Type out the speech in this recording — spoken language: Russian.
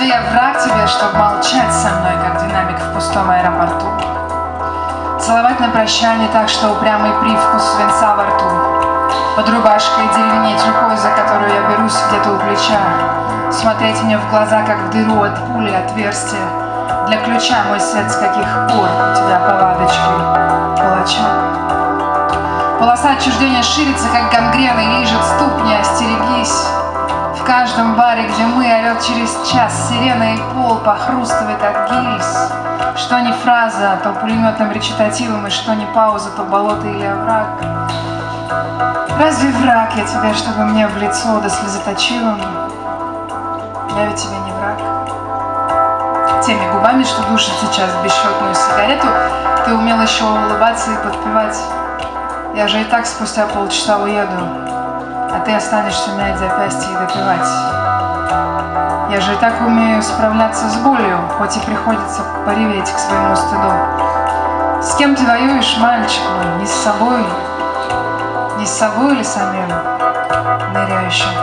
Разве я враг тебе, чтобы молчать со мной, как динамик в пустом аэропорту? Целовать на прощание так, что упрямый привкус свинца во рту. Под рубашкой деревенеть рукой, за которую я берусь где-то у плеча. Смотреть мне в глаза, как в дыру от пули отверстия. Для ключа мой свет, с каких пор у тебя повадочки палача. Полоса отчуждения ширится, как гангрена, и лижет ступни, остерегись. Каждом баре, где мы, орет через час сирена и пол похрустывает от гильз. Что не фраза, то пулеметным речитативом, и что не пауза, то болото или овраг. Разве враг я тебе, чтобы мне в лицо да слезоточивым? Я ведь тебе не враг. Теми губами, что душит сейчас бесчетную сигарету, ты умел еще улыбаться и подпевать. Я же и так спустя полчаса уеду, а ты останешься мять запястье и допивать. Я же и так умею справляться с болью, хоть и приходится пореветь к своему стыду. С кем ты воюешь, мальчик мой, не с собой, не с собой или самим, ныряющим?